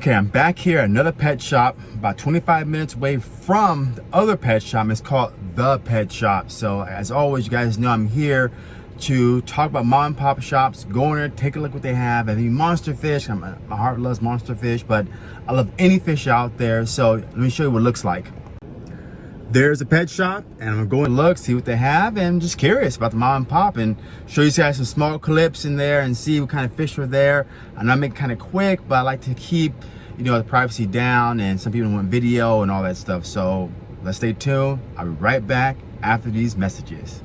Okay, I'm back here at another pet shop, about 25 minutes away from the other pet shop. It's called The Pet Shop. So as always, you guys know I'm here to talk about mom and pop shops. Go in there, take a look what they have. I mean, monster fish. My heart loves monster fish, but I love any fish out there. So let me show you what it looks like. There's a pet shop, and I'm gonna look, see what they have, and I'm just curious about the mom and pop, and show you guys some small clips in there and see what kind of fish are there. And I make kind of quick, but I like to keep, you know, the privacy down, and some people want video and all that stuff. So let's stay tuned. I'll be right back after these messages.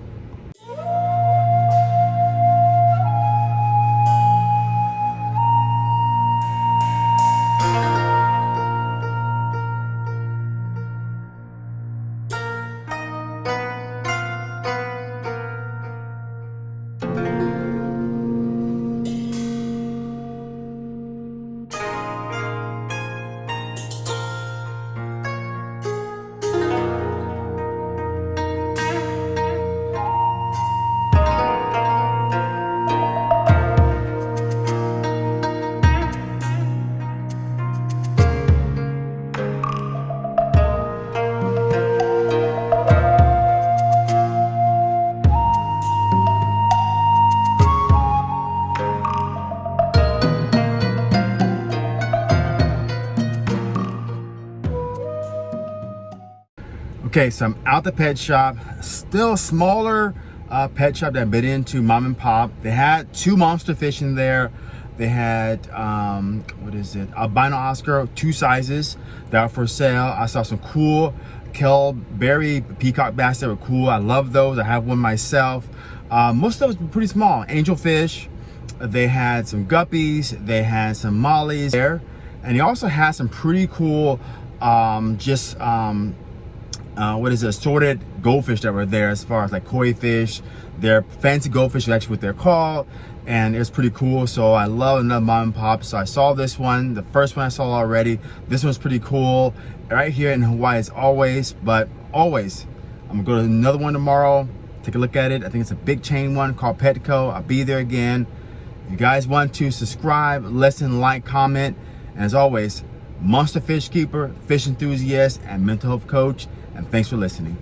Okay, so I'm out the pet shop, still smaller uh, pet shop that I've been into, mom and pop. They had two monster fish in there. They had, um, what is it, albino Oscar, two sizes that are for sale. I saw some cool Kelberi peacock bass that were cool. I love those. I have one myself. Uh, most of those were pretty small. Angelfish. They had some guppies. They had some mollies there. And they also had some pretty cool, um, just um, uh, what is it, assorted goldfish that were there as far as like koi fish. They're fancy goldfish, is actually what they're called. And it's pretty cool. So I love another mom and pop. So I saw this one, the first one I saw already. This one's pretty cool. Right here in Hawaii as always, but always. I'm gonna go to another one tomorrow. Take a look at it. I think it's a big chain one called Petco. I'll be there again. If you guys want to subscribe, listen, like, comment. And as always, monster fish keeper, fish enthusiast, and mental health coach and thanks for listening.